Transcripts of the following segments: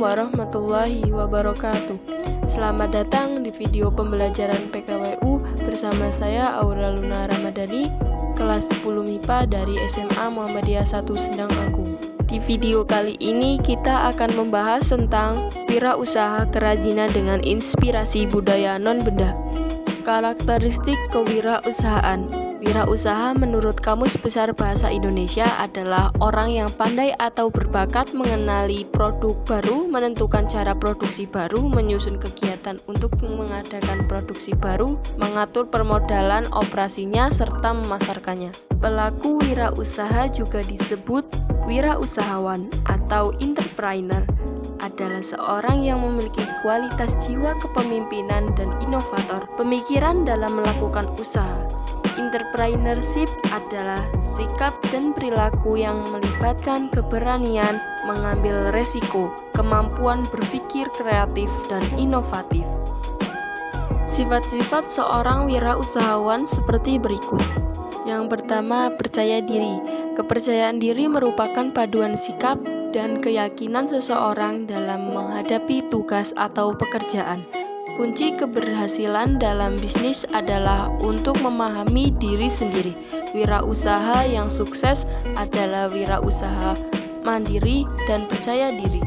warahmatullahi wabarakatuh. Selamat datang di video pembelajaran PKWU bersama saya Aura Luna Ramadhani Kelas 10 MIPA dari SMA Muhammadiyah 1 Sendang Agung. Di video kali ini kita akan membahas tentang wirausaha kerajinan dengan inspirasi budaya non-benda Karakteristik kewirausahaan Wirausaha menurut Kamus Besar Bahasa Indonesia adalah orang yang pandai atau berbakat mengenali produk baru, menentukan cara produksi baru, menyusun kegiatan untuk mengadakan produksi baru, mengatur permodalan operasinya, serta memasarkannya. Pelaku wirausaha juga disebut wirausahawan atau entrepreneur. Adalah seorang yang memiliki kualitas jiwa kepemimpinan dan inovator, pemikiran dalam melakukan usaha, Entrepreneurship adalah sikap dan perilaku yang melibatkan keberanian mengambil resiko, kemampuan berpikir kreatif dan inovatif. Sifat-sifat seorang wirausahawan seperti berikut. Yang pertama, percaya diri. Kepercayaan diri merupakan paduan sikap dan keyakinan seseorang dalam menghadapi tugas atau pekerjaan. Kunci keberhasilan dalam bisnis adalah untuk memahami diri sendiri. Wirausaha yang sukses adalah wirausaha mandiri dan percaya diri.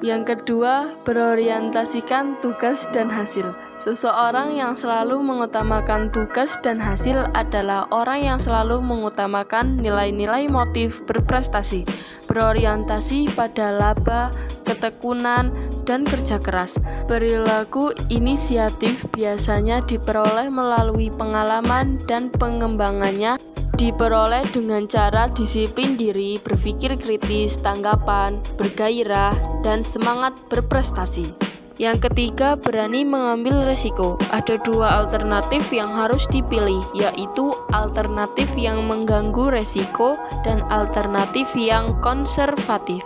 Yang kedua, berorientasikan tugas dan hasil. Seseorang yang selalu mengutamakan tugas dan hasil adalah orang yang selalu mengutamakan nilai-nilai motif berprestasi, berorientasi pada laba, ketekunan, dan kerja keras. Perilaku inisiatif biasanya diperoleh melalui pengalaman dan pengembangannya diperoleh dengan cara disiplin diri, berpikir kritis, tanggapan, bergairah, dan semangat berprestasi. Yang ketiga, berani mengambil resiko. Ada dua alternatif yang harus dipilih, yaitu alternatif yang mengganggu resiko dan alternatif yang konservatif.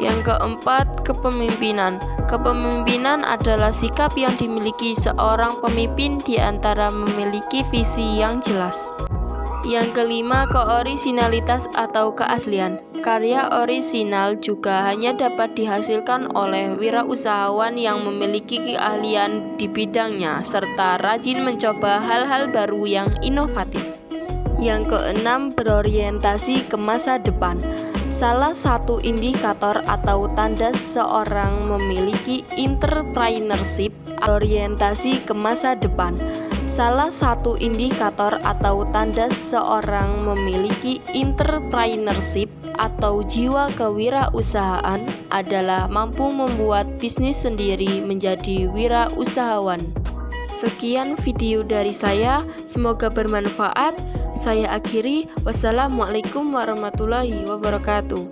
Yang keempat, kepemimpinan. Kepemimpinan adalah sikap yang dimiliki seorang pemimpin di antara memiliki visi yang jelas. Yang kelima, keorisinalitas atau keaslian. Karya orisinal juga hanya dapat dihasilkan oleh wirausahawan yang memiliki keahlian di bidangnya serta rajin mencoba hal-hal baru yang inovatif. Yang keenam, berorientasi ke masa depan. Salah satu indikator atau tanda seorang memiliki entrepreneurship orientasi ke masa depan. Salah satu indikator atau tanda seorang memiliki entrepreneurship atau jiwa kewirausahaan adalah mampu membuat bisnis sendiri menjadi wirausahawan. Sekian video dari saya, semoga bermanfaat. Saya akhiri, wassalamualaikum warahmatullahi wabarakatuh.